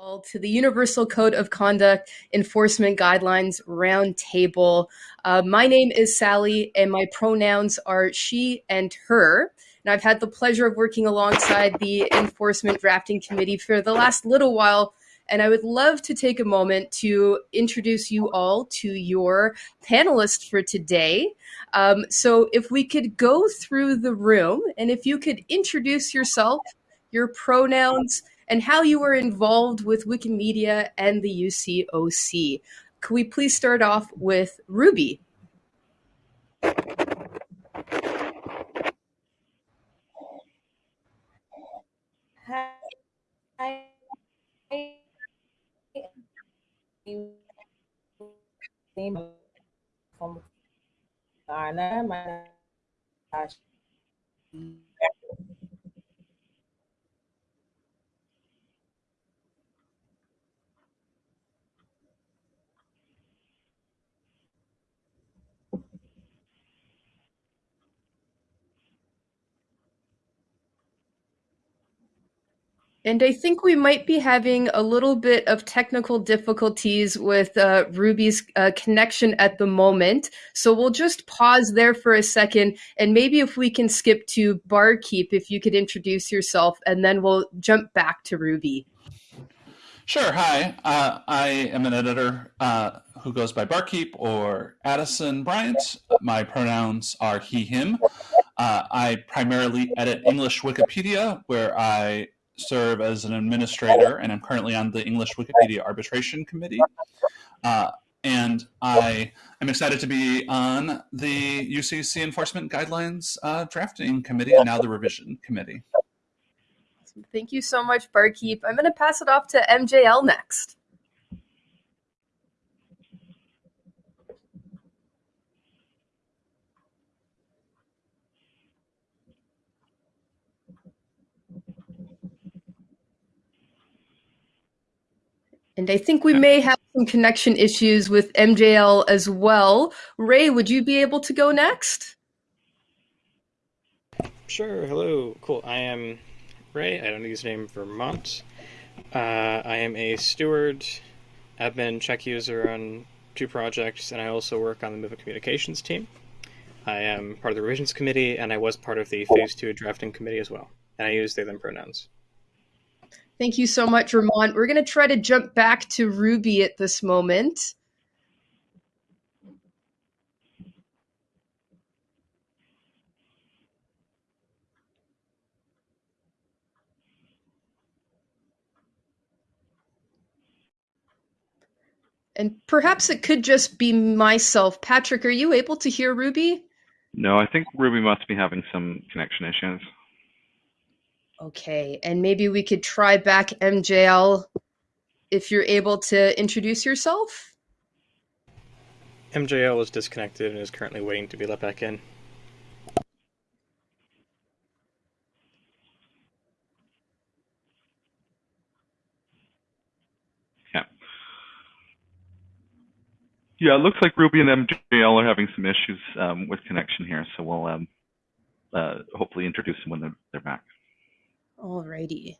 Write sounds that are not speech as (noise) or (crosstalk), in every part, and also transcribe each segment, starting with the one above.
to the Universal Code of Conduct Enforcement Guidelines Roundtable. Uh, my name is Sally, and my pronouns are she and her. And I've had the pleasure of working alongside the Enforcement Drafting Committee for the last little while. And I would love to take a moment to introduce you all to your panelists for today. Um, so, if we could go through the room and if you could introduce yourself, your pronouns, and how you were involved with Wikimedia and the UCOC. Could we please start off with Ruby? Hi. From Ghana, my And I think we might be having a little bit of technical difficulties with uh, Ruby's uh, connection at the moment. So we'll just pause there for a second. And maybe if we can skip to Barkeep, if you could introduce yourself, and then we'll jump back to Ruby. Sure. Hi. Uh, I am an editor uh, who goes by Barkeep or Addison Bryant. My pronouns are he, him. Uh, I primarily edit English Wikipedia, where I serve as an administrator, and I'm currently on the English Wikipedia Arbitration Committee. Uh, and I am excited to be on the UCC Enforcement Guidelines uh, Drafting Committee and now the Revision Committee. Thank you so much, Barkeep. I'm going to pass it off to MJL next. And I think we may have some connection issues with MJL as well. Ray, would you be able to go next? Sure. Hello. Cool. I am Ray. I don't use the name Vermont. Uh, I am a steward, admin, check user on two projects, and I also work on the movement communications team. I am part of the revisions committee, and I was part of the phase two drafting committee as well. And I use they them pronouns. Thank you so much, Ramon. We're going to try to jump back to Ruby at this moment. And perhaps it could just be myself. Patrick, are you able to hear Ruby? No, I think Ruby must be having some connection issues. Okay, and maybe we could try back MJL if you're able to introduce yourself. MJL is disconnected and is currently waiting to be let back in. Yeah. Yeah, it looks like Ruby and MJL are having some issues um, with connection here, so we'll um, uh, hopefully introduce them when they're, they're back. Alrighty.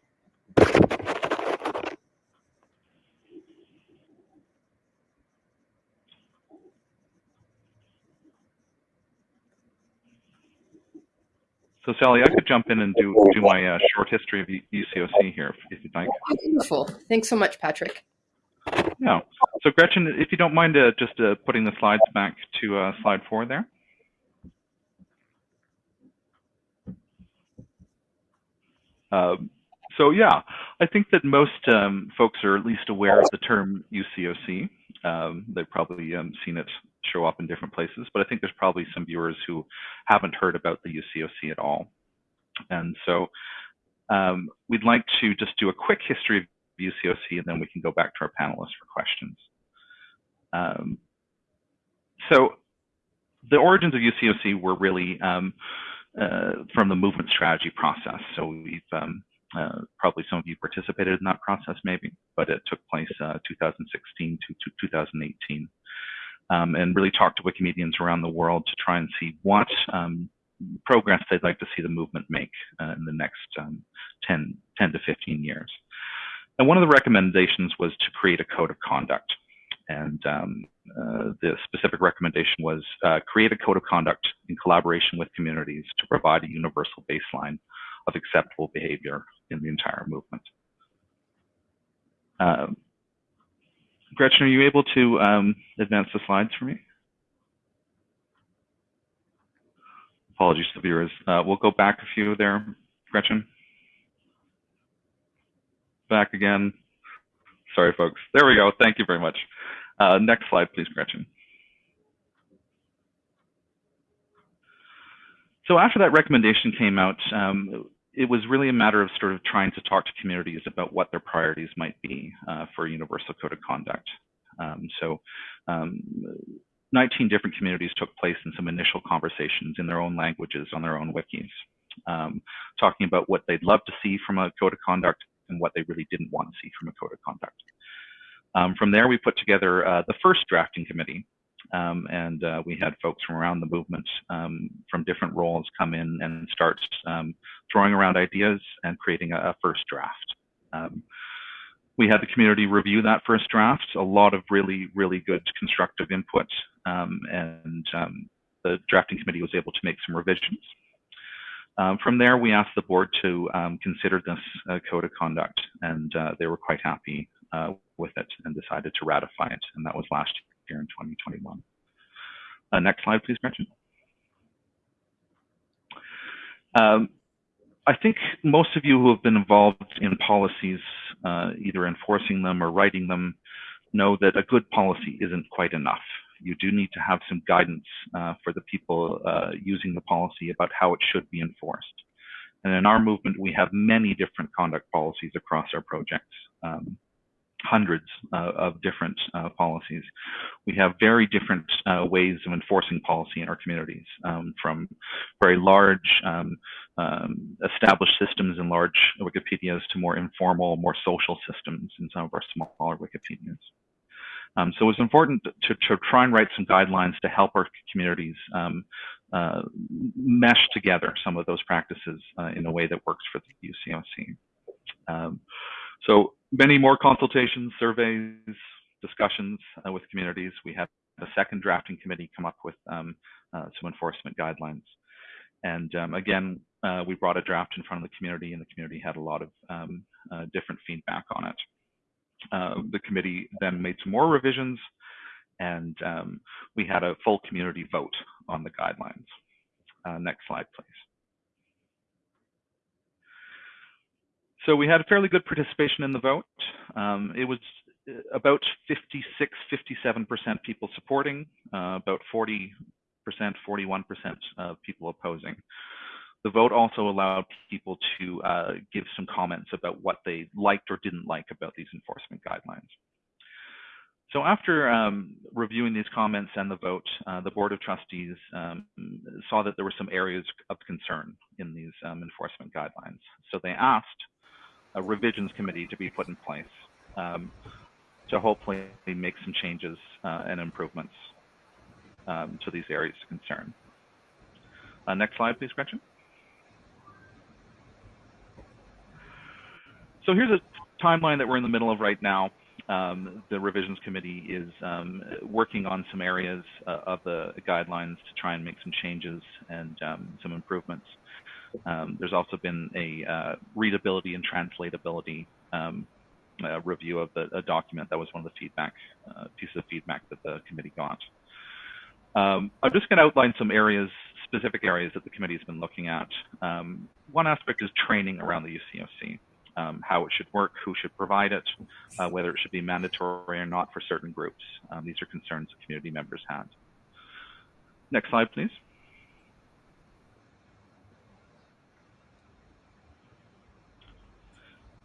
So Sally, I could jump in and do do my uh, short history of UCOC here, if, if you'd like. Wonderful. Thanks so much, Patrick. Yeah. So Gretchen, if you don't mind uh, just uh, putting the slides back to uh, slide four there. Um, so yeah, I think that most um, folks are at least aware of the term UCOC. Um, they've probably um, seen it show up in different places, but I think there's probably some viewers who haven't heard about the UCOC at all. And so um, we'd like to just do a quick history of UCOC, and then we can go back to our panelists for questions. So the origins of UCOC were really from the movement strategy process. So we've um, uh, probably some of you participated in that process, maybe, but it took place uh, 2016 to, to 2018, um, and really talked to Wikimedians around the world to try and see what um, progress they'd like to see the movement make uh, in the next um, 10, 10 to 15 years. and one of the recommendations was to create a code of conduct. And um, uh, the specific recommendation was uh, create a code of conduct in collaboration with communities to provide a universal baseline of acceptable behavior in the entire movement. Um, Gretchen, are you able to um, advance the slides for me? Apologies to the viewers. Uh, we'll go back a few there, Gretchen. Back again. Sorry, folks. There we go. Thank you very much. Uh, next slide, please, Gretchen. So after that recommendation came out, um, it was really a matter of sort of trying to talk to communities about what their priorities might be uh, for a universal code of conduct. Um, so um, 19 different communities took place in some initial conversations in their own languages on their own wikis, um, talking about what they'd love to see from a code of conduct and what they really didn't want to see from a code of conduct. Um, from there, we put together uh, the first drafting committee, um, and uh, we had folks from around the movement um, from different roles come in and start um, throwing around ideas and creating a, a first draft. Um, we had the community review that first draft, a lot of really, really good constructive input, um, and the drafting committee was able to make some revisions. Um, from there, we asked the board to um, consider this uh, code of conduct, and uh, they were quite happy uh, with it and decided to ratify it, and that was last year in 2021. Uh, next slide, please, Gretchen. Um, I think most of you who have been involved in policies, uh, either enforcing them or writing them, know that a good policy isn't quite enough. You do need to have some guidance uh, for the people uh, using the policy about how it should be enforced. And in our movement, we have many different conduct policies across our projects. Um, hundreds uh, of different uh, policies. We have very different uh, ways of enforcing policy in our communities, um, from very large um, um, established systems and large Wikipedias to more informal, more social systems in some of our smaller Wikipedias. Um, so was important to, to, try and write some guidelines to help our communities um, uh, mesh together some of those practices uh, in a way that works for the UCOC. Um, so many more consultations, surveys, discussions uh, with communities. We had a second drafting committee come up with um, uh, some enforcement guidelines. And um, again, uh, we brought a draft in front of the community and the community had a lot of um, uh, different feedback on it. Uh, the committee then made some more revisions and um, we had a full community vote on the guidelines. Uh, next slide, please. So we had a fairly good participation in the vote. Um, it was uh, about 56, 57% people supporting, uh, about 40%, 41% of people opposing. The vote also allowed people to uh, give some comments about what they liked or didn't like about these enforcement guidelines. So after um, reviewing these comments and the vote, uh, the Board of Trustees um, saw that there were some areas of concern in these um, enforcement guidelines. So they asked a revisions committee to be put in place um, to hopefully make some changes uh, and improvements um, to these areas of concern. Uh, next slide, please, Gretchen. So here's a timeline that we're in the middle of right now. Um, the revisions committee is um, working on some areas uh, of the guidelines to try and make some changes and um, some improvements. Um, there's also been a uh, readability and translatability um, uh, review of the document. That was one of the feedback uh, pieces of feedback that the committee got. Um, I'm just going to outline some areas, specific areas that the committee has been looking at. Um, one aspect is training around the UCOC, um, how it should work, who should provide it, uh, whether it should be mandatory or not for certain groups. Um, these are concerns community members had. Next slide, please.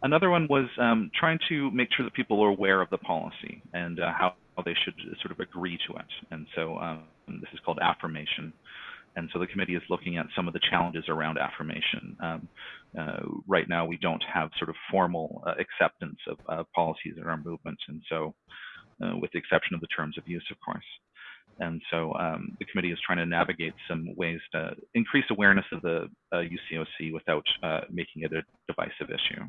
Another one was um, trying to make sure that people are aware of the policy and uh, how they should sort of agree to it. And so um, this is called affirmation. And so the committee is looking at some of the challenges around affirmation. Um, uh, right now, we don't have sort of formal uh, acceptance of uh, policies in our movement. And so, uh, with the exception of the terms of use, of course. And so um, the committee is trying to navigate some ways to increase awareness of the UCOC uh, without making it a divisive issue.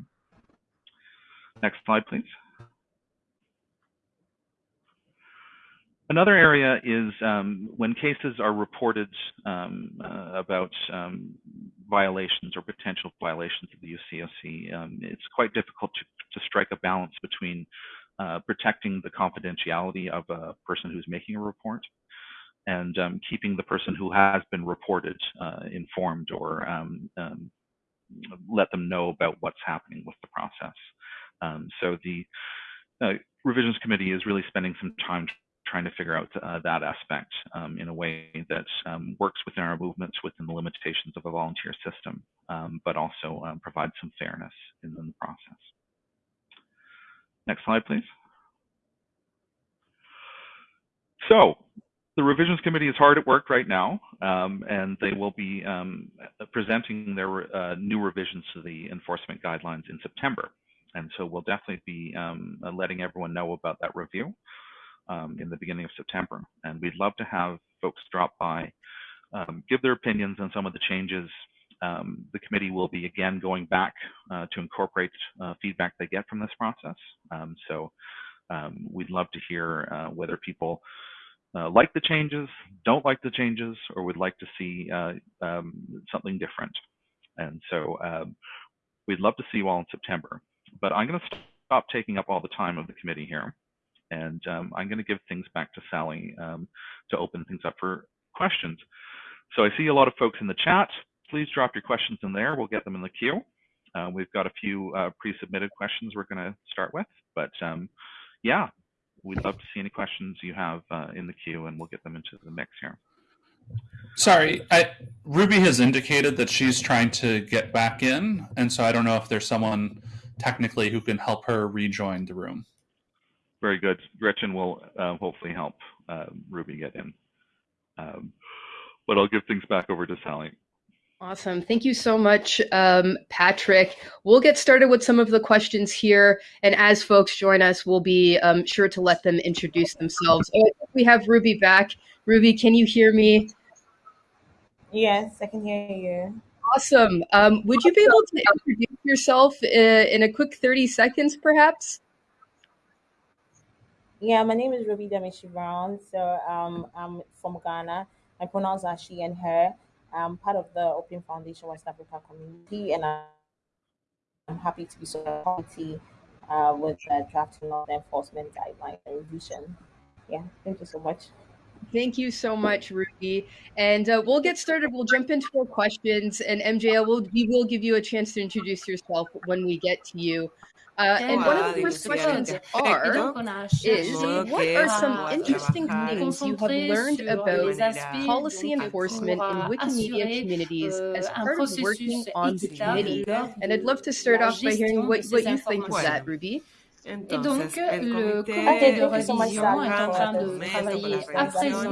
Next slide, please. Another area is um, when cases are reported um, uh, about um, violations or potential violations of the UCOC, um, it's quite difficult to, to, strike a balance between uh, protecting the confidentiality of a person who's making a report and um, keeping the person who has been reported uh, informed or um, let them know about what's happening with the process. So the uh, revisions committee is really spending some time trying to figure out uh, that aspect um, in a way that um, works within our movements within the limitations of a volunteer system, um, but also um, provides some fairness in the process. Next slide, please. So the revisions committee is hard at work right now, um, and they will be um, presenting their uh, new revisions to the enforcement guidelines in September. And so we'll definitely be letting everyone know about that review um, in the beginning of September. And we'd love to have folks drop by, um, give their opinions on some of the changes. Um, the committee will be again going back uh, to incorporate uh, feedback they get from this process. Um, so um, we'd love to hear uh, whether people uh, like the changes, don't like the changes, or would like to see uh, um, something different. And so we'd love to see you all in September. But I'm going to stop taking up all the time of the committee here. And um, I'm going to give things back to Sally um, to open things up for questions. So I see a lot of folks in the chat. Please drop your questions in there. We'll get them in the queue. Uh, we've got a few uh, pre-submitted questions we're going to start with, but um, yeah, we'd love to see any questions you have uh, in the queue, and we'll get them into the mix here. Sorry, I, Ruby has indicated that she's trying to get back in, and so I don't know if there's someone technically who can help her rejoin the room. Very good. Gretchen will uh, hopefully help uh, Ruby get in. Um, but I'll give things back over to Sally. Awesome. Thank you so much, um, Patrick. We'll get started with some of the questions here. And as folks join us, we'll be um, sure to let them introduce themselves. Oh, we have Ruby back. Ruby, can you hear me? Yes, I can hear you. Awesome. Um, would you be able to introduce yourself uh, in a quick 30 seconds, perhaps? Yeah, my name is Ruby Damenshie-Brown. So um, I'm from Ghana. I pronounce are she and her. I'm part of the Open Foundation West Africa community, and I'm happy to be so uh, with the drafting of the enforcement guideline and revision. Yeah, thank you so much. Thank you so much, Ruby. And uh, we'll get started. We'll jump into our questions, and MJL will we will give you a chance to introduce yourself when we get to you. Uh, and one of the first questions are is what are some interesting things you have learned about policy enforcement in Wikimedia communities as part of working on the committee? And I'd love to start off by hearing what, what you think of that, Ruby. Et donc, le comité de révision est en train de travailler à présent.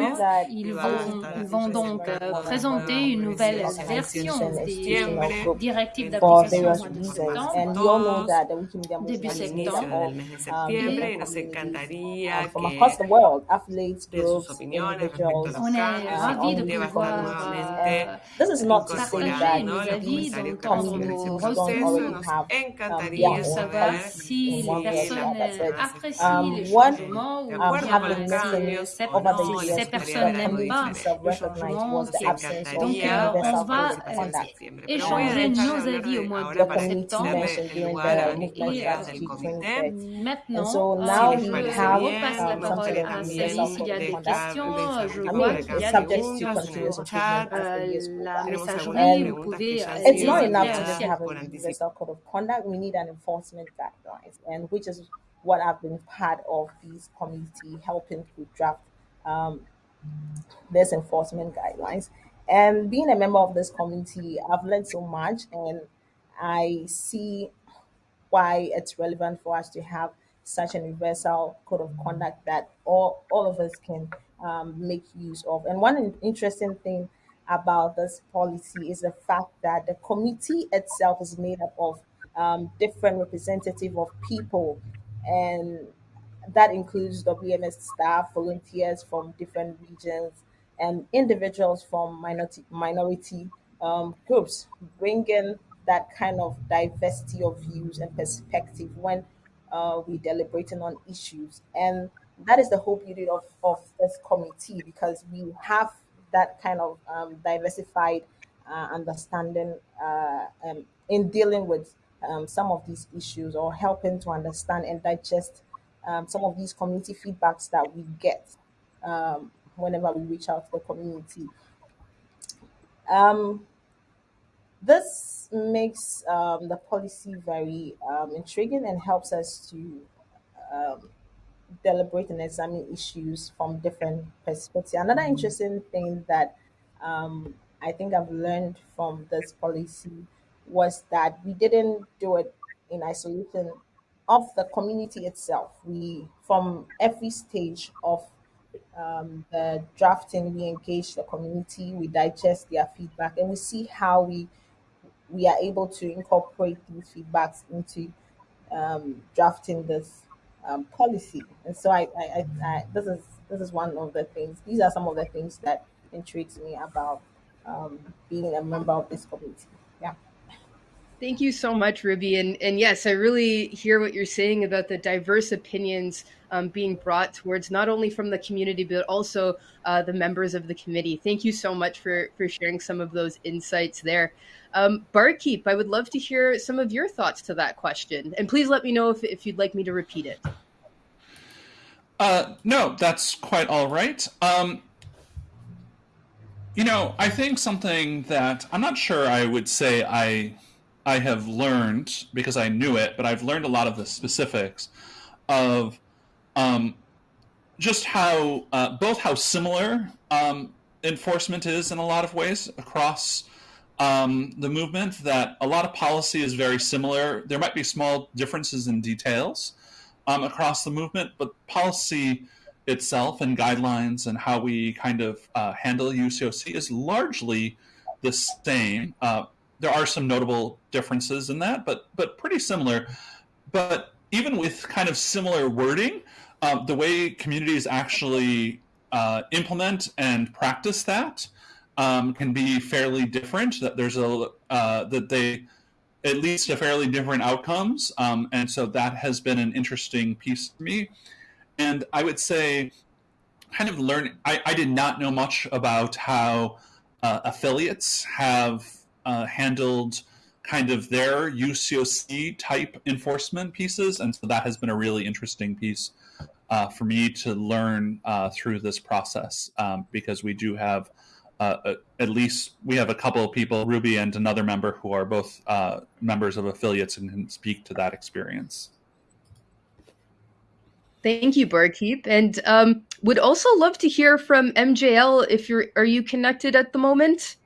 Ils vont, ils vont donc présenter une nouvelle version des directives d'application au mois de septembre. Début septembre. On est ravis de pouvoir nos avis donc, nos ressources et savoir si les personnes personnes les changements ou bien si ces personnes n'aiment pas le changement. Donc, on va échanger nos avis au mois de septembre. Et maintenant, je repasse la parole à Sally s'il y a des questions. Je vois qu'il y a des questions sur la messagerie. Vous pouvez It's not enough to just have a universal code of conduct. We need an enforcement guidelines, and which is what I've been part of this committee helping to draft um, this enforcement guidelines. And being a member of this committee, I've learned so much, and I see why it's relevant for us to have such an universal code of conduct that all, all of us can um, make use of. And one interesting thing about this policy is the fact that the committee itself is made up of um, different representative of people and that includes WMF staff, volunteers from different regions, and individuals from minority minority um, groups, bringing that kind of diversity of views and perspective when uh, we're deliberating on issues. And that is the whole beauty of, of this committee because we have that kind of um, diversified uh, understanding uh, um, in dealing with um, some of these issues or helping to understand and digest um, some of these community feedbacks that we get um, whenever we reach out to the community. Um, this makes the policy very intriguing and helps us to deliberate and examine issues from different perspectives. Another interesting thing that um, I think I've learned from this policy was that we didn't do it in isolation of the community itself. We, from every stage of um, the drafting, we engage the community, we digest their feedback, and we see how we we are able to incorporate these feedbacks into um, drafting this um, policy. And so I, I, I, I, this is this is one of the things. These are some of the things that intrigues me about um, being a member of this community. Yeah. Thank you so much, Ruby. And, and yes, I really hear what you're saying about the diverse opinions um, being brought towards not only from the community, but also uh, the members of the committee. Thank you so much for, for sharing some of those insights there. Um, Barkeep, I would love to hear some of your thoughts to that question. And please let me know if, if you'd like me to repeat it. Uh, no, that's quite all right. Um, you know, I think something that I'm not sure I would say I I have learned because I knew it, but I've learned a lot of the specifics of um, just how uh, both how similar um, enforcement is in a lot of ways across um, the movement. That a lot of policy is very similar. There might be small differences in details um, across the movement, but policy itself and guidelines and how we kind of uh, handle UCOC is largely the same. Uh, there are some notable differences in that, but but pretty similar. But even with kind of similar wording, um, the way communities actually uh, implement and practice that um, can be fairly different. That there's a uh, that they at least a fairly different outcomes, um, and so that has been an interesting piece for me. And I would say, kind of learn. I, I did not know much about how uh, affiliates have uh, handled kind of their UCOC type enforcement pieces, and so that has been a really interesting piece uh, for me to learn uh, through this process um, because we do have uh, at least we have a couple of people, Ruby and another member, who are both uh, members of affiliates and can speak to that experience. Thank you, Barkeep, and um, would also love to hear from MJL. If you're, are you connected at the moment?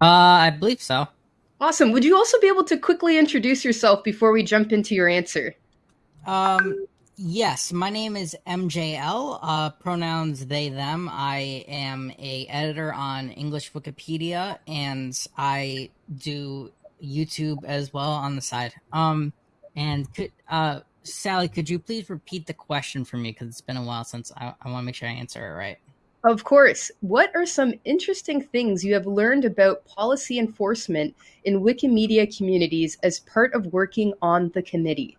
Uh, I believe so. Awesome. Would you also be able to quickly introduce yourself before we jump into your answer? Um, yes, my name is MJL. Uh, pronouns they them. I am a editor on English Wikipedia, and I do YouTube as well on the side. Um, and could uh, Sally, could you please repeat the question for me because it's been a while since I, I want to make sure I answer it right. Of course. What are some interesting things you have learned about policy enforcement in Wikimedia communities as part of working on the committee?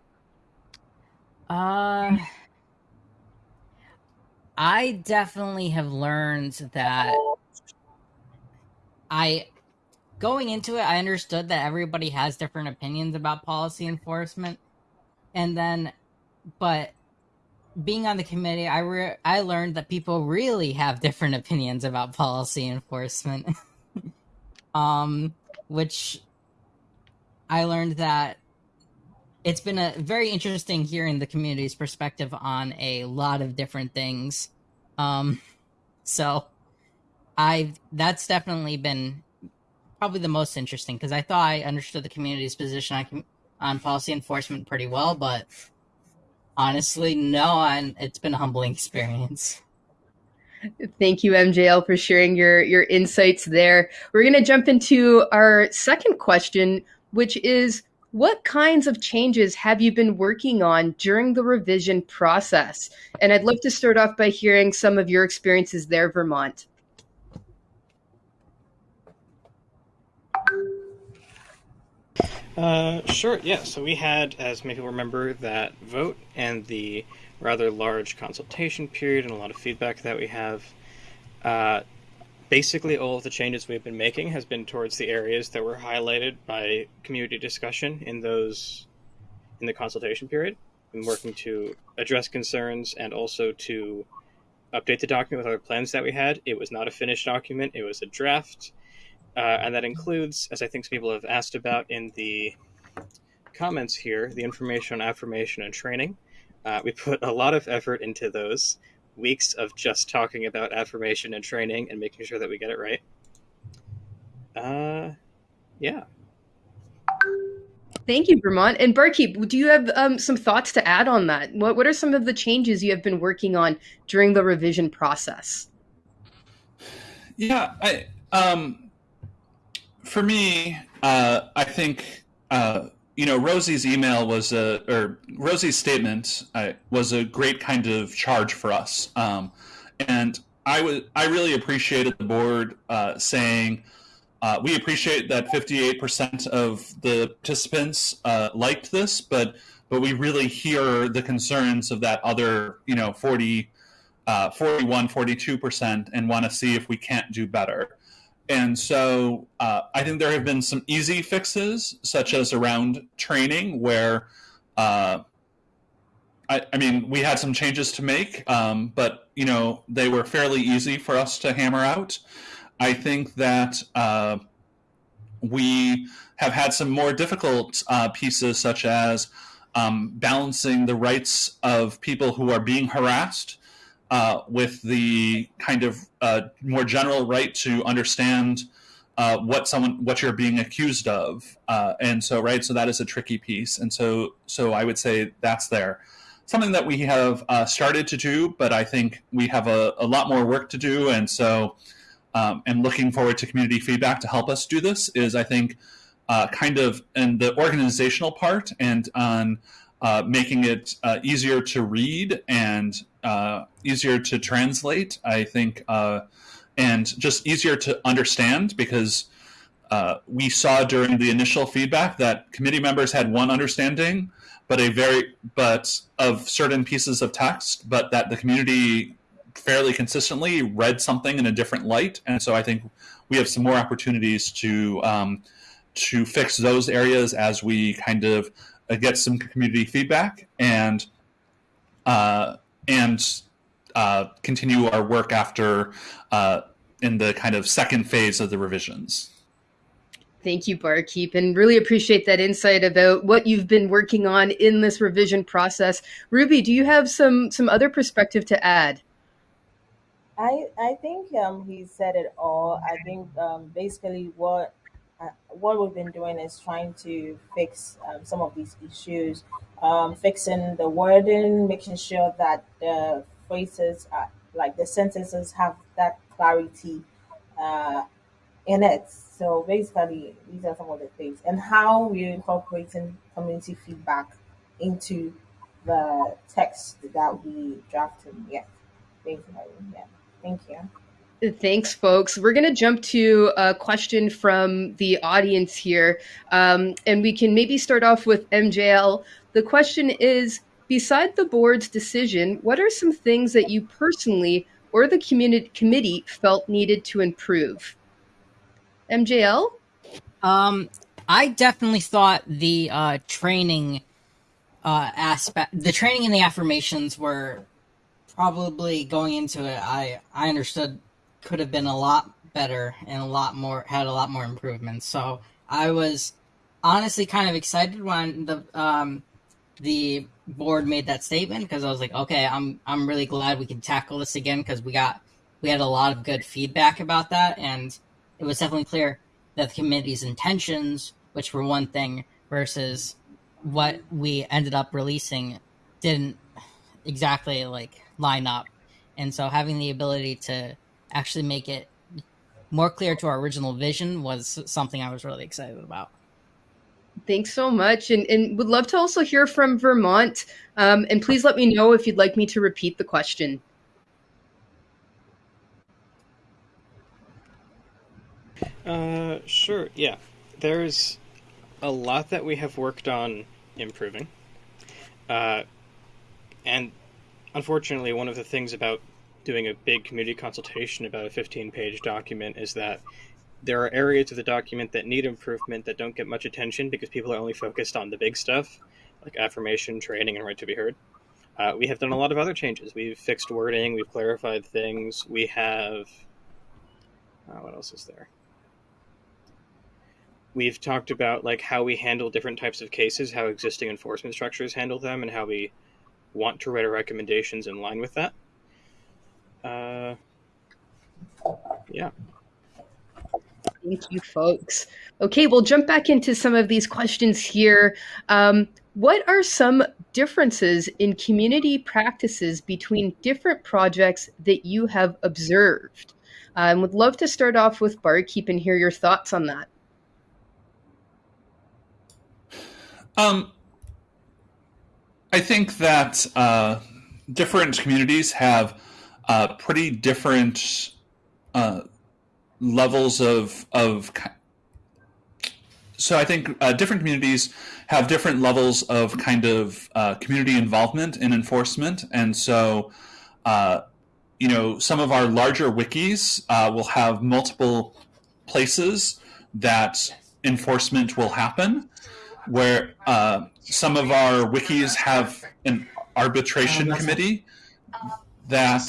Uh, I definitely have learned that I going into it, I understood that everybody has different opinions about policy enforcement. And then, but being on the committee, I re- I learned that people really have different opinions about policy enforcement. (laughs) um, which I learned that it's been a very interesting hearing the community's perspective on a lot of different things. Um, so I that's definitely been probably the most interesting because I thought I understood the community's position on on policy enforcement pretty well, but honestly, no, and it's been a humbling experience. Thank you, MJL, for sharing your your insights there. We're going to jump into our second question, which is what kinds of changes have you been working on during the revision process? And I'd love to start off by hearing some of your experiences there, Vermont. Uh, sure, yeah. So we had, as many people remember, that vote and the rather large consultation period and a lot of feedback that we have. Uh, basically, all of the changes we've been making has been towards the areas that were highlighted by community discussion in those in the consultation period. Been working to address concerns and also to update the document with other plans that we had. It was not a finished document; it was a draft uh, and that includes, as I think some people have asked about in the comments here, the information on affirmation and training. Uh, we put a lot of effort into those weeks of just talking about affirmation and training and making sure that we get it right. Uh, yeah. Thank you, Vermont. And Barkeep, do you have um, some thoughts to add on that? What What are some of the changes you have been working on during the revision process? Yeah, I um, for me, uh, I think uh, you know Rosie's email was a or Rosie's statement uh, was a great kind of charge for us, um, and I was I really appreciated the board uh, saying. Uh, we appreciate that 58% of the participants uh, liked this, but but we really hear the concerns of that other, you know, 40, 41, 42%, and want to see if we can't do better. And so uh, I think there have been some easy fixes, such as around training, where uh, I, I, mean we had some changes to make, um, but you know they were fairly easy for us to hammer out. I think that uh, we have had some more difficult uh, pieces, such as um, balancing the rights of people who are being harassed uh, with the kind of uh, more general right to understand uh, what someone what you're being accused of, uh, and so right, so that is a tricky piece, and so so I would say that's there. Something that we have uh, started to do, but I think we have a, a lot more work to do, and so um, and looking forward to community feedback to help us do this. Is I think uh, kind of in the organizational part and on uh, making it uh, easier to read and uh, easier to translate, I think, uh, and just easier to understand because uh, we saw during the initial feedback that committee members had one understanding, but a very but of certain pieces of text, but that the community fairly consistently read something in a different light, and so I think we have some more opportunities to um, to fix those areas as we kind of get some community feedback and uh, and uh, continue our work after uh, in the kind of second phase of the revisions. Thank you, Barkeep, and really appreciate that insight about what you've been working on in this revision process. Ruby, do you have some some other perspective to add? I I think um, he said it all. I think um, basically what uh, what we've been doing is trying to fix um, some of these issues, um, fixing the wording, making sure that the phrases, are, like the sentences, have that clarity uh, in it. So basically, these are some of the things, and how we're incorporating community feedback into the text that we drafted. Yeah, basically, yeah. Thank you. Thanks, folks. We're going to jump to a question from the audience here. Um, and we can maybe start off with MJL. The question is Beside the board's decision, what are some things that you personally or the community committee felt needed to improve? MJL? Um, I definitely thought the uh, training uh, aspect, the training and the affirmations were probably going into it. I I understood could have been a lot better and a lot more had a lot more improvements. So I was honestly kind of excited when the um, the board made that statement because I was like, okay, I'm I'm really glad we can tackle this again because we got we had a lot of good feedback about that and it was definitely clear that the committee's intentions, which were one thing, versus what we ended up releasing, didn't exactly like line up. And so having the ability to actually make it more clear to our original vision was something I was really excited about. Thanks so much. And, and would love to also hear from Vermont. Um, and please let me know if you'd like me to repeat the question. Uh, sure. Yeah. There's a lot that we have worked on improving. Uh, and unfortunately, one of the things about doing a big community consultation about a 15 page document is that there are areas of the document that need improvement that don't get much attention because people are only focused on the big stuff, like affirmation, training, and right to be heard. Uh, we have done a lot of other changes. We've fixed wording, we've clarified things, we have. Uh, what else is there? We've talked about like how we handle different types of cases, how existing enforcement structures handle them, and how we want to write our recommendations in line with that. Uh, yeah. Thank you, folks. Okay, we'll jump back into some of these questions here. Um, what are some differences in community practices between different projects that you have observed? I um, would love to start off with Barkeep and hear your thoughts on that. Um, I think that uh, different communities have uh, pretty different uh, levels of of so I think uh, different communities have different levels of kind of uh, community involvement in enforcement, and so uh, you know some of our larger wikis uh, will have multiple places that enforcement will happen, where uh, some of our wikis have an arbitration committee that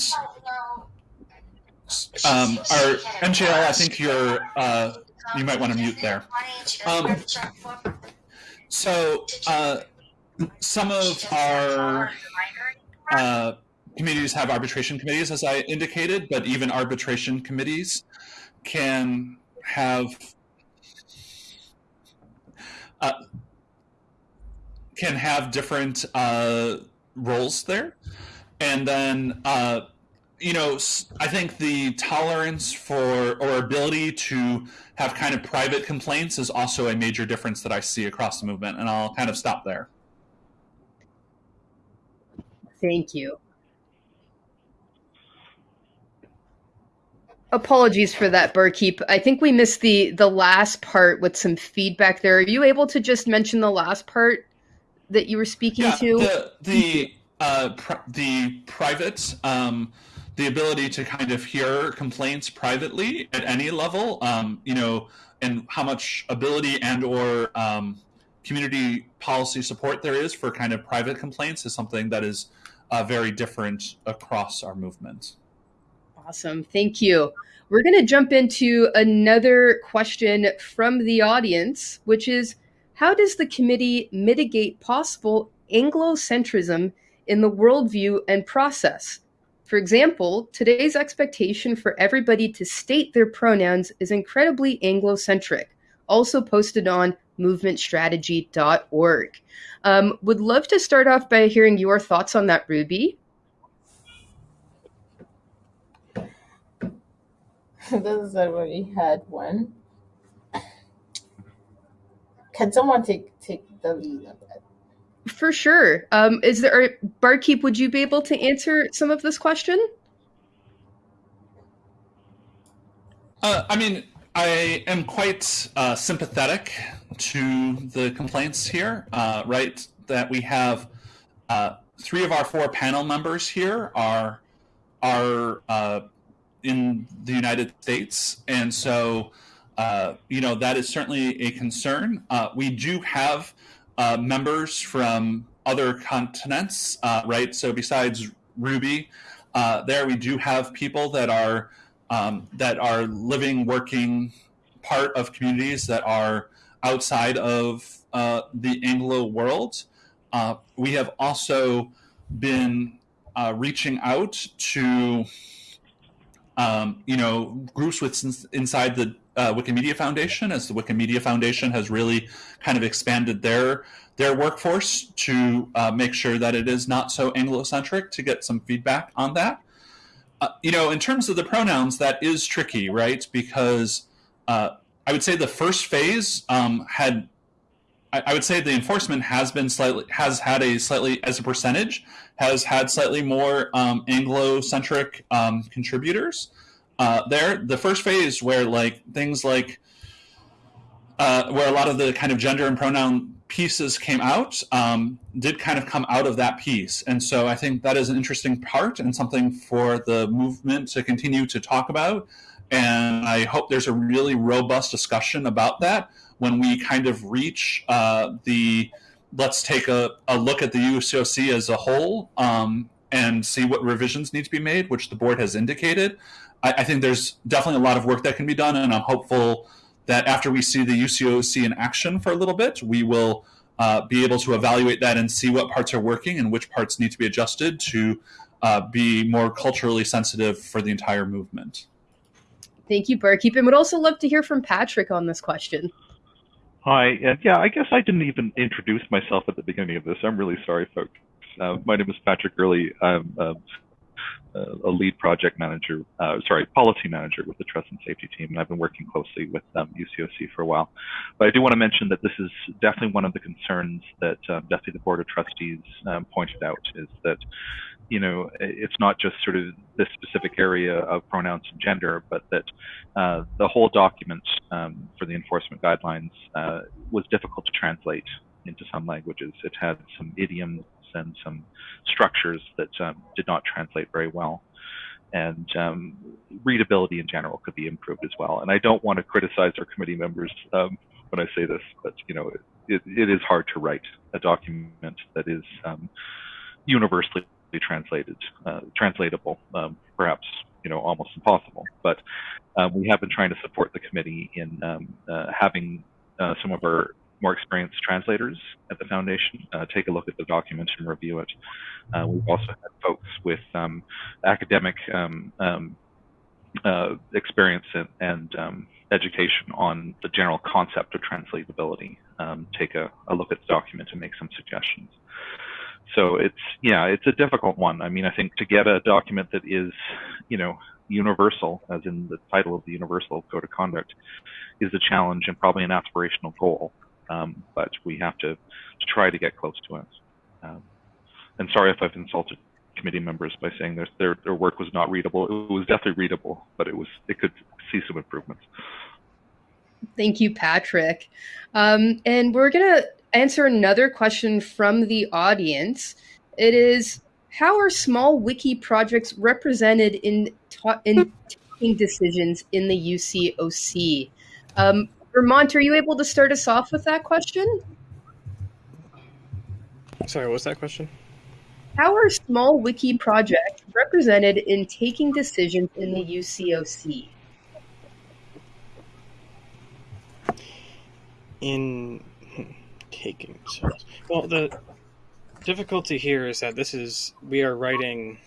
um, our MJL, I think you're uh, you might want to mute there. Um, so uh, some of our uh, communities have arbitration committees, as I indicated, but even arbitration committees can have uh, can have different uh, roles there, and then uh, you know, I think the tolerance for or ability to have kind of private complaints is also a major difference that I see across the movement, and I'll kind of stop there. Thank you. Apologies for that, Barkeep. I think we missed the the last part with some feedback there. Are you able to just mention the last part that you were speaking yeah, to? The the uh, pr- the private. Um, the ability to kind of hear complaints privately at any level, um, you know, and how much ability and or um, community policy support there is for kind of private complaints is something that is uh, very different across our movement. Awesome, thank you. We're going to jump into another question from the audience, which is how does the committee mitigate possible Anglocentrism in the worldview and process? For example, today's expectation for everybody to state their pronouns is incredibly Anglocentric, also posted on movementstrategy.org. Um, would love to start off by hearing your thoughts on that, Ruby. (laughs) this is a really hard one. (coughs) Can someone take take the lead on that? For sure. Um, is there barkeep? Would you be able to answer some of this question? Uh, I mean, I am quite uh, sympathetic to the complaints here. Uh, right, that we have uh, three of our four panel members here are are uh, in the United States, and so uh, you know that is certainly a concern. we do have uh, members from other continents, uh, right? So besides Ruby, uh, there we do have people that are um, that are living, working part of communities that are outside of uh, the Anglo world. Uh, we have also been uh, reaching out to um, you know groups with inside the uh, Wikimedia Foundation, as the Wikimedia Foundation has really kind of expanded their their workforce to uh, make sure that it is not so Anglocentric to get some feedback on that. Uh, you know, in terms of the pronouns, that is tricky, right? Because uh, I would say the first phase um, had, I, I, would say the enforcement has been slightly, has had a slightly, as a percentage, has had slightly more um, Anglo-centric um, contributors uh, there. The first phase where like things like uh, where a lot of the kind of gender and pronoun pieces came out um, did kind of come out of that piece. And so I think that is an interesting part and something for the movement to continue to talk about. And I hope there's a really robust discussion about that when we kind of reach uh, the let's take a, a look at the UCOC as a whole um, and see what revisions need to be made, which the board has indicated. I, I, think there's definitely a lot of work that can be done, and I'm hopeful that after we see the UCOC in action for a little bit, we will uh, be able to evaluate that and see what parts are working and which parts need to be adjusted to uh, be more culturally sensitive for the entire movement. Thank you, Barkeep, and would also love to hear from Patrick on this question. Hi, uh, yeah, I guess I didn't even introduce myself at the beginning of this. I'm really sorry, folks. Uh, my name is Patrick Earley. I'm uh, a lead project manager, uh, sorry, policy manager with the trust and safety team, and I've been working closely with um, UCOC for a while. But I do want to mention that this is definitely one of the concerns that um, definitely the Board of Trustees um, pointed out is that you know, it's not just sort of this specific area of pronouns and gender, but that uh, the whole document um, for the enforcement guidelines uh, was difficult to translate into some languages. It had some idioms and some structures that um, did not translate very well. And um, readability in general could be improved as well. And I don't want to criticize our committee members um, when I say this, but you know, it, it is hard to write a document that is um, universally translated, uh, translatable, um, perhaps you know almost impossible. But um, we have been trying to support the committee in uh, having uh, some of our more experienced translators at the foundation. Uh, take a look at the document and review it. Uh, we've also had folks with um, academic um, um, uh, experience and, and education on the general concept of translatability. Take a, a look at the document and make some suggestions. So it's yeah it's a difficult one. I mean i think to get a document that is you know universal as in the title of the universal code of conduct is a challenge and probably an aspirational goal um, but we have to, to try to get close to it um, and sorry if i've insulted committee members by saying their, their their work was not readable it was definitely readable but it was it could see some improvements Thank you, Patrick. Um, and we're going to answer another question from the audience. It is how are small wiki projects represented in in taking decisions in the UCOC? Um, Vermont, are you able to start us off with that question? Sorry, what was that question? How are small wiki projects represented in taking decisions in the UCOC? In taking cells. Well, the difficulty here is that this is we are writing,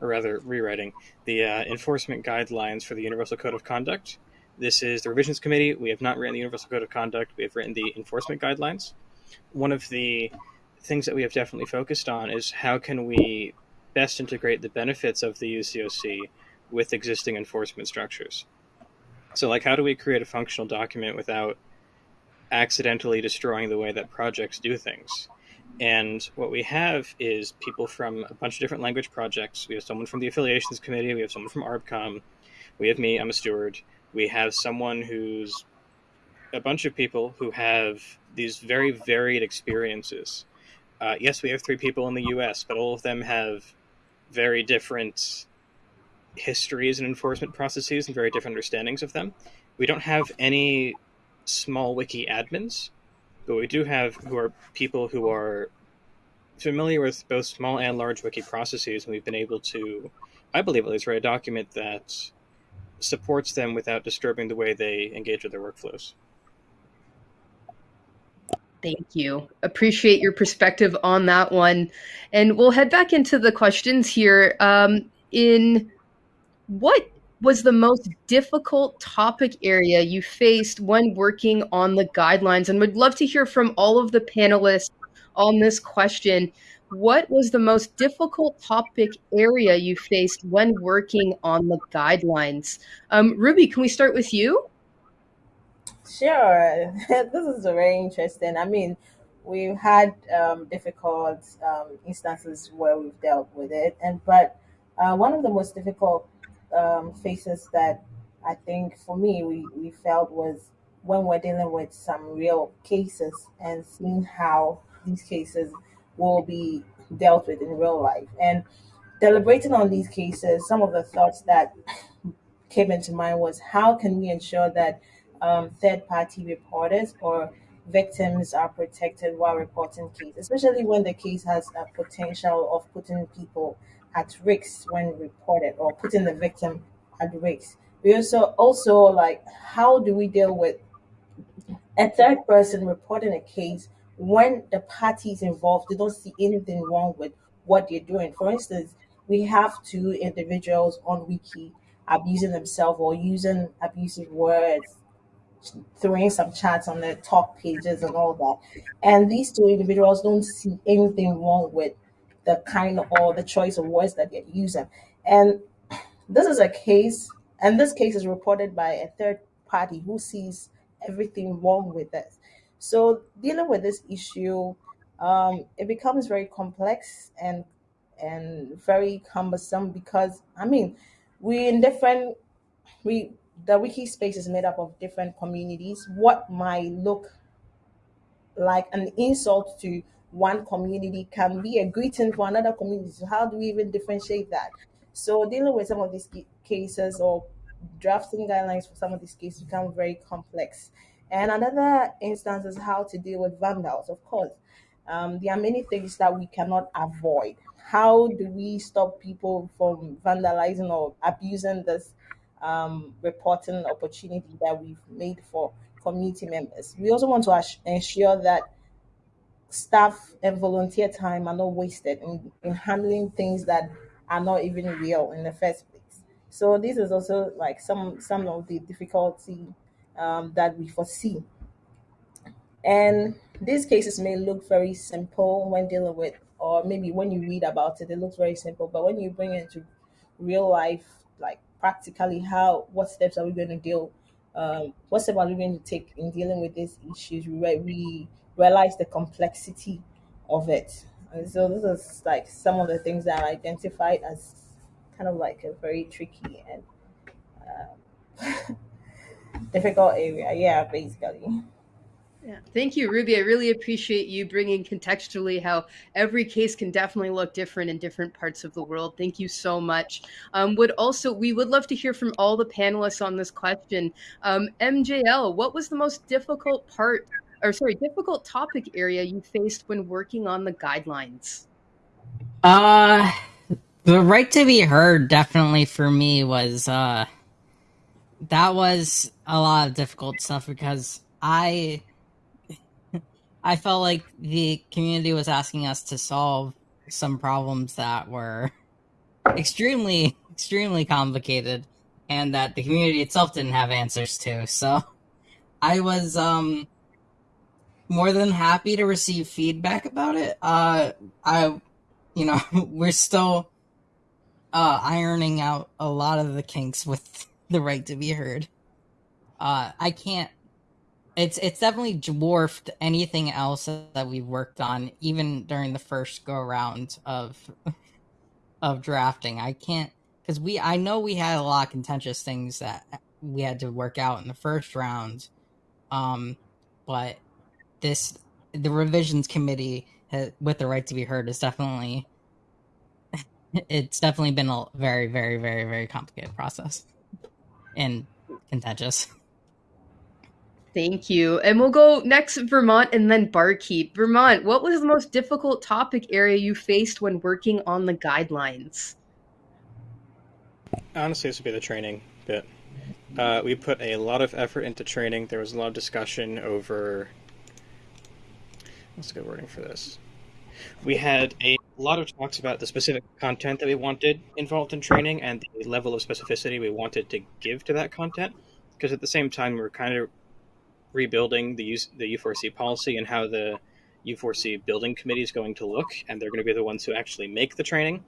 or rather rewriting, the uh, enforcement guidelines for the Universal Code of Conduct. This is the revisions committee. We have not written the Universal Code of Conduct. We have written the enforcement guidelines. One of the things that we have definitely focused on is how can we best integrate the benefits of the UCOC with existing enforcement structures. So, like, how do we create a functional document without accidentally destroying the way that projects do things. And what we have is people from a bunch of different language projects. We have someone from the affiliations committee. We have someone from ARBCOM. We have me. I'm a steward. We have someone who's a bunch of people who have these very varied experiences. Uh, yes, we have three people in the U.S., but all of them have very different histories and enforcement processes and very different understandings of them. We don't have any small wiki admins, but we do have who are people who are familiar with both small and large wiki processes, and we've been able to, I believe at least, write a document that supports them without disturbing the way they engage with their workflows. Thank you. Appreciate your perspective on that one. And we'll head back into the questions here. Um, in what was the most difficult topic area you faced when working on the guidelines? And would love to hear from all of the panelists on this question. What was the most difficult topic area you faced when working on the guidelines? Um, Ruby, can we start with you? Sure. (laughs) this is very interesting. I mean, we've had um, difficult um, instances where we've dealt with it, and but uh, one of the most difficult um, faces that I think for me we, we felt was when we're dealing with some real cases and seeing how these cases will be dealt with in real life. And deliberating on these cases, some of the thoughts that came into mind was how can we ensure that um, third party reporters or victims are protected while reporting cases, especially when the case has a potential of putting people at risk when reported or putting the victim at risk. We also also like how do we deal with a third person reporting a case when the parties involved they don't see anything wrong with what they're doing. For instance, we have two individuals on wiki abusing themselves or using abusive words throwing some chats on their talk pages and all that. And these two individuals don't see anything wrong with the kind of, or the choice of words that they're using. And this is a case, and this case is reported by a third party who sees everything wrong with this. So dealing with this issue, um, it becomes very complex and and very cumbersome because I mean, we in different we the wiki space is made up of different communities. What might look like an insult to one community can be a greeting for another community. So how do we even differentiate that? So dealing with some of these cases or drafting guidelines for some of these cases become very complex. And another instance is how to deal with vandals. Of course, um, there are many things that we cannot avoid. How do we stop people from vandalizing or abusing this um, reporting opportunity that we've made for community members. We also want to ensure that staff and volunteer time are not wasted in, in handling things that are not even real in the first place. So this is also like some some of the difficulty um, that we foresee. And these cases may look very simple when dealing with, or maybe when you read about it, it looks very simple. But when you bring it into real life, like practically how what steps are we going to deal um, what steps are we going to take in dealing with these issues we, we realize the complexity of it and so this is like some of the things that i identified as kind of like a very tricky and uh, (laughs) difficult area yeah basically yeah. Thank you, Ruby. I really appreciate you bringing contextually how every case can definitely look different in different parts of the world. Thank you so much. Um, would also we would love to hear from all the panelists on this question. Um, MJL, what was the most difficult part, or sorry, difficult topic area you faced when working on the guidelines? Uh, the right to be heard definitely for me was uh, that was a lot of difficult stuff because I I felt like the community was asking us to solve some problems that were extremely, extremely complicated and that the community itself didn't have answers to. So I was um more than happy to receive feedback about it. Uh I you know, (laughs) we're still uh ironing out a lot of the kinks with the right to be heard. Uh I can't it's it's definitely dwarfed anything else that we've worked on, even during the first go round of of drafting. I can't because we I know we had a lot of contentious things that we had to work out in the first round, um, but this the revisions committee has, with the right to be heard is definitely (laughs) it's definitely been a very very very very complicated process and contentious. Thank you. And we'll go next Vermont and then Barkeep. Vermont, what was the most difficult topic area you faced when working on the guidelines? Honestly, this would be the training bit. Uh, we put a lot of effort into training. There was a lot of discussion over. What's a good wording for this? We had a lot of talks about the specific content that we wanted involved in training and the level of specificity we wanted to give to that content. Because at the same time, we we're kind of rebuilding the the U4C policy and how the U4C building committee is going to look, and they're going to be the ones who actually make the training.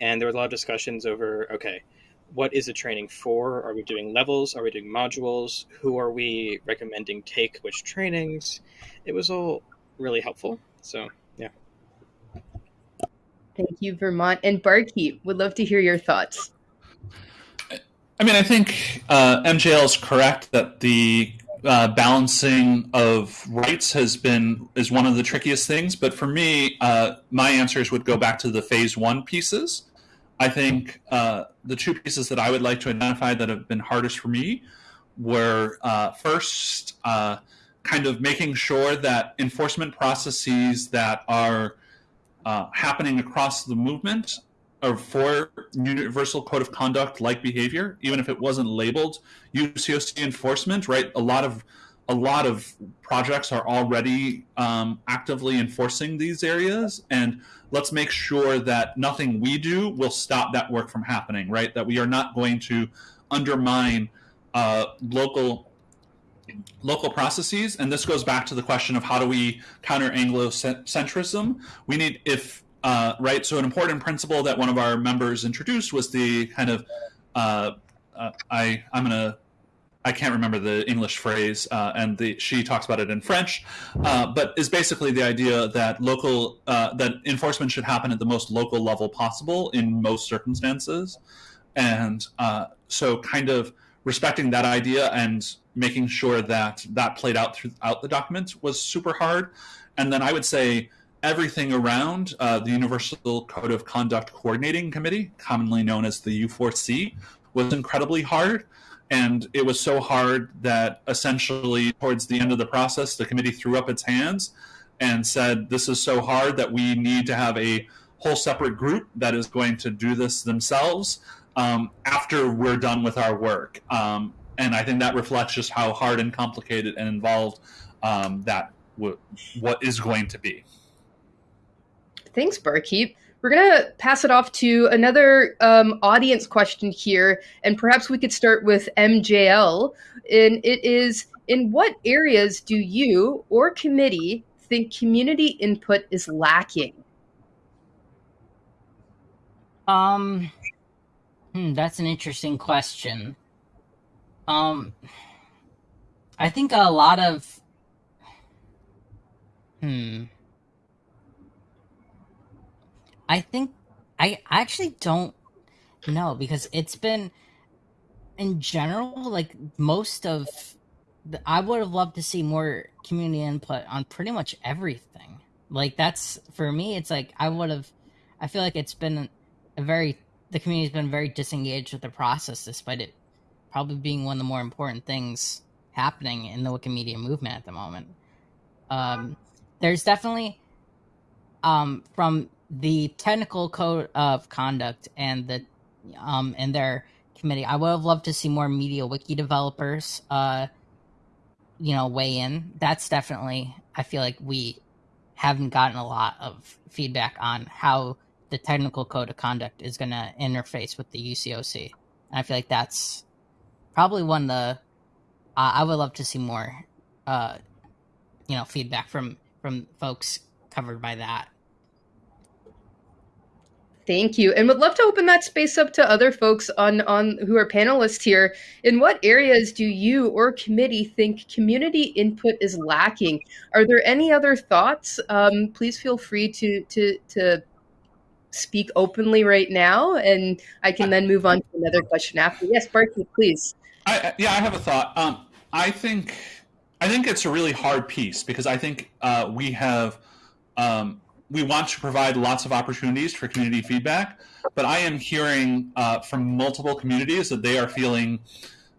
And there were a lot of discussions over okay, what is the training for? Are we doing levels? Are we doing modules? Who are we recommending take which trainings? It was all really helpful. So yeah. Thank you, Vermont and Barkeep. Would love to hear your thoughts. I mean, I think uh, MJL is correct that the uh, balancing of rights has been is one of the trickiest things. But for me, uh, my answers would go back to the phase one pieces. I think uh, the two pieces that I would like to identify that have been hardest for me were uh, first, uh, kind of making sure that enforcement processes that are happening across the movement or for universal code of conduct like behavior, even if it wasn't labeled UCOC enforcement, right? A lot of a lot of projects are already um, actively enforcing these areas, and let's make sure that nothing we do will stop that work from happening, right? That we are not going to undermine uh, local local processes and this goes back to the question of how do we counter anglocentrism we need if uh, right so an important principle that one of our members introduced was the kind of uh, uh, i i'm gonna I can't remember the English phrase, uh, and the, she talks about it in French, uh, but is basically the idea that local uh, that enforcement should happen at the most local level possible in most circumstances, and so kind of respecting that idea and making sure that that played out throughout the document was super hard. And then I would say everything around uh, the Universal Code of Conduct Coordinating Committee, commonly known as the U4C, was incredibly hard. And it was so hard that essentially, towards the end of the process, the committee threw up its hands and said, This is so hard that we need to have a whole separate group that is going to do this themselves um, after we're done with our work. Um, and I think that reflects just how hard and complicated and involved um, that what is going to be. Thanks, Barkeep. We're gonna pass it off to another um, audience question here, and perhaps we could start with MJL. And it is: In what areas do you or committee think community input is lacking? Um, hmm, that's an interesting question. Um, I think a lot of. Hmm. I think I actually don't know because it's been in general like most of the, I would have loved to see more community input on pretty much everything. Like that's for me it's like I would have I feel like it's been a very the community's been very disengaged with the process despite it probably being one of the more important things happening in the Wikimedia movement at the moment. Um, there's definitely um, from the technical code of conduct and the um, and their committee. I would have loved to see more MediaWiki developers, uh, you know, weigh in. That's definitely. I feel like we haven't gotten a lot of feedback on how the technical code of conduct is going to interface with the UCOC. And I feel like that's probably one the uh, I would love to see more, uh, you know, feedback from from folks covered by that. Thank you, and would love to open that space up to other folks on on who are panelists here. In what areas do you or committee think community input is lacking? Are there any other thoughts? Um, please feel free to to to speak openly right now, and I can then move on to another question after. Yes, Barkeep, please. I, yeah, I have a thought. Um, I think I think it's a really hard piece because I think uh, we have um, we want to provide lots of opportunities for community feedback, but I am hearing uh, from multiple communities that they are feeling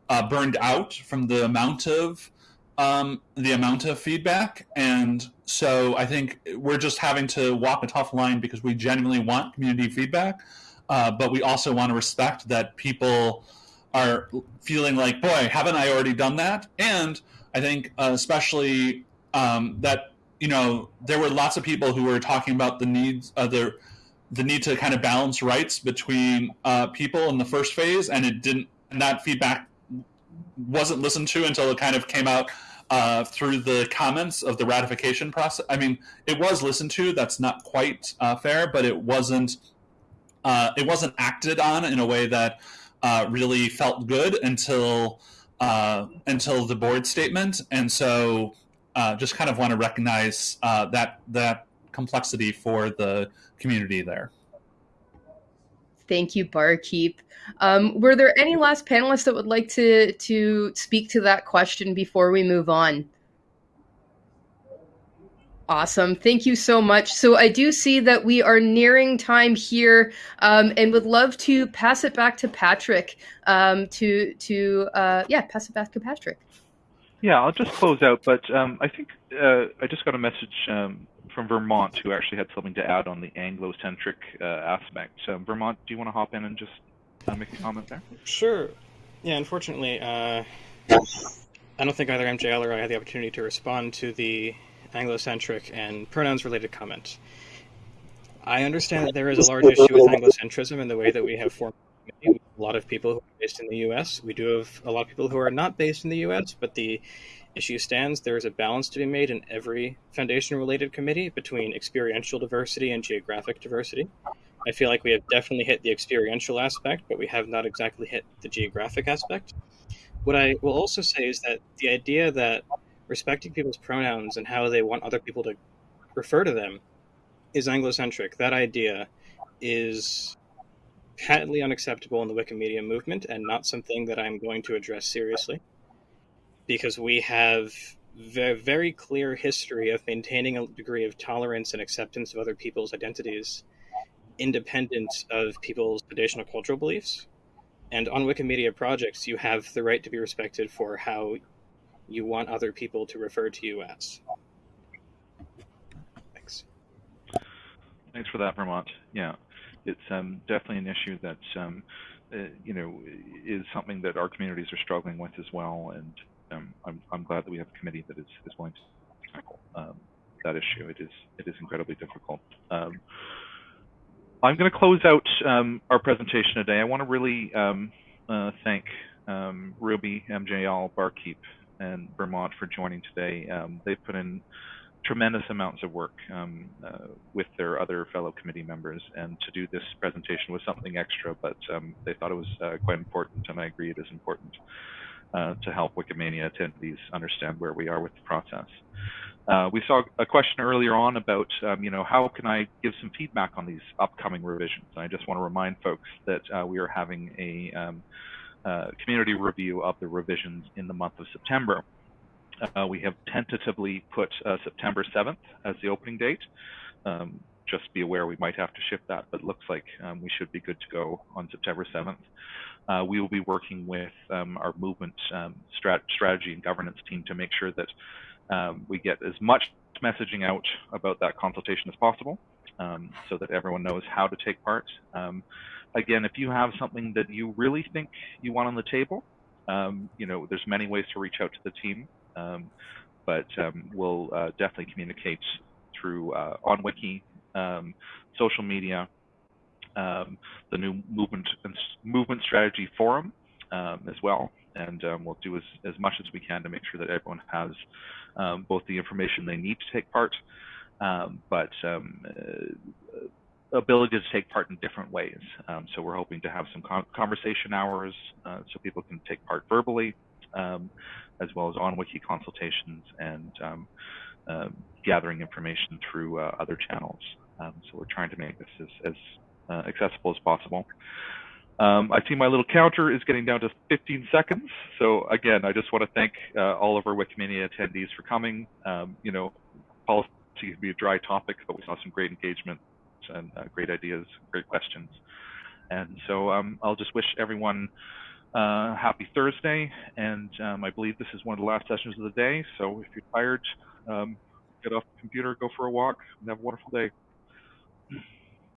uh, burned out from the amount of um, the amount of feedback, and so I think we're just having to walk a tough line because we genuinely want community feedback, uh, but we also want to respect that people are feeling like, boy, haven't I already done that? And I think uh, especially um, that you know there were lots of people who were talking about the needs of the the need to kind of balance rights between uh, people in the first phase, and it didn't. And that feedback wasn't listened to until it kind of came out uh, through the comments of the ratification process. I mean, it was listened to. That's not quite uh, fair, but it wasn't. Uh, it wasn't acted on in a way that uh, really felt good until uh, until the board statement, and so uh, just kind of want to recognize uh, that that complexity for the community there. Thank you, Barkeep. Um, were there any last panelists that would like to to speak to that question before we move on? Awesome. Thank you so much. So I do see that we are nearing time here, um, and would love to pass it back to Patrick. Um, to to uh, yeah, pass it back to Patrick. Yeah, I'll just close out, but um, I think uh, I just got a message um, from Vermont who actually had something to add on the Anglo-centric uh, aspect. Vermont, do you want to hop in and just uh, make a comment there? Sure. Yeah, unfortunately, uh, I don't think either MJL or I had the opportunity to respond to the Anglocentric and pronouns-related comment. I understand that there is a large issue with Anglocentrism in the way that we have formed a lot of people who are based in the U.S. We do have a lot of people who are not based in the U.S., but the issue stands. There is a balance to be made in every foundation-related committee between experiential diversity and geographic diversity. I feel like we have definitely hit the experiential aspect, but we have not exactly hit the geographic aspect. What I will also say is that the idea that respecting people's pronouns and how they want other people to refer to them is Anglocentric. That idea is patently unacceptable in the Wikimedia movement and not something that I'm going to address seriously because we have a very clear history of maintaining a degree of tolerance and acceptance of other people's identities independent of people's traditional cultural beliefs. And on Wikimedia projects, you have the right to be respected for how you want other people to refer to you as. Thanks. Thanks for that, Vermont. Yeah, it's um, definitely an issue that um, uh, you know is something that our communities are struggling with as well, and um, I'm, I'm glad that we have a committee that is, is willing to tackle um, that issue. It is it is incredibly difficult. Um, I'm going to close out um, our presentation today. I want to really uh, thank Ruby, MJL, Barkeep, and Vermont for joining today. They've put in tremendous amounts of work um, uh, with their other fellow committee members, and to do this presentation was something extra, but um, they thought it was uh, quite important, and I agree it is important uh, to help Wikimania attendees understand where we are with the process. Uh, we saw a question earlier on about, um, you know, how can I give some feedback on these upcoming revisions? And I just want to remind folks that uh, we are having a um, uh, community review of the revisions in the month of September. Uh, we have tentatively put uh, September 7th as the opening date. Um, just be aware we might have to shift that, but looks like um, we should be good to go on September 7th. Uh, we will be working with um, our movement um, strat strategy and governance team to make sure that um, we get as much messaging out about that consultation as possible um, so that everyone knows how to take part again, if you have something that you really think you want on the table, you know, there's many ways to reach out to the team, um, but um, we'll uh, definitely communicate through uh, on Wiki, um, social media, um, the new movement movement strategy forum um, as well, and we'll do as, as much as we can to make sure that everyone has both the information they need to take part, but uh, ability to take part in different ways. Um, so we're hoping to have some conversation hours uh, so people can take part verbally, um, as well as on wiki consultations and um, uh, gathering information through uh, other channels. Um, so we're trying to make this as, as uh, accessible as possible. Um, I see my little counter is getting down to 15 seconds. So again, I just want to thank uh, all of our Wikimania attendees for coming. You know, policy can be a dry topic, but we saw some great engagement and uh, great ideas, great questions. And so um, I'll just wish everyone uh, happy Thursday. And um, I believe this is one of the last sessions of the day. So if you're tired, um, get off the computer, go for a walk, and have a wonderful day.